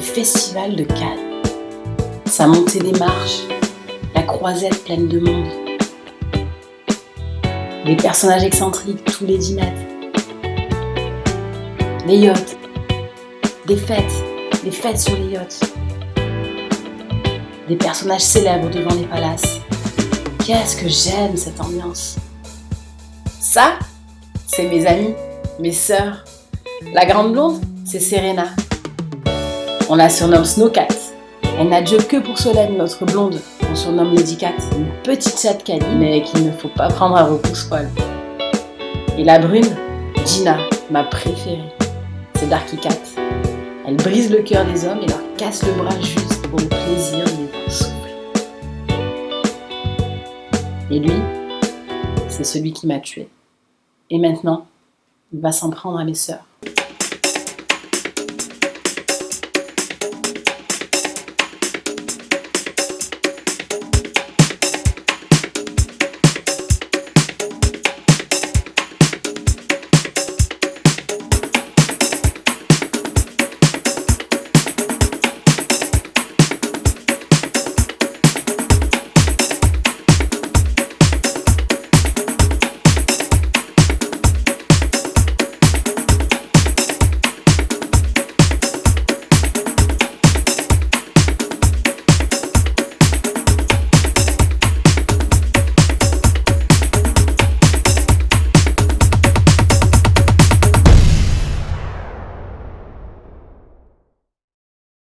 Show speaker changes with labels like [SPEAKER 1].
[SPEAKER 1] festival de Cannes. Sa montée des marches, la croisette pleine de monde. Des personnages excentriques tous les 10 mètres. Les yachts, des fêtes, des fêtes sur les yachts. Des personnages célèbres devant les palaces. Qu'est-ce que j'aime cette ambiance. Ça, c'est mes amis, mes sœurs. La grande blonde, c'est Serena. On la surnomme Snowcat. Elle n'a Dieu que pour Solène, notre blonde. On surnomme Lady Cat, une petite chatte canine, mais qu'il ne faut pas prendre à repousse-poil. Et la brune, Gina, ma préférée. C'est Darky Cat. Elle brise le cœur des hommes et leur casse le bras juste pour le plaisir de les voir souffler. Et lui, c'est celui qui m'a tué. Et maintenant, il va s'en prendre à mes sœurs.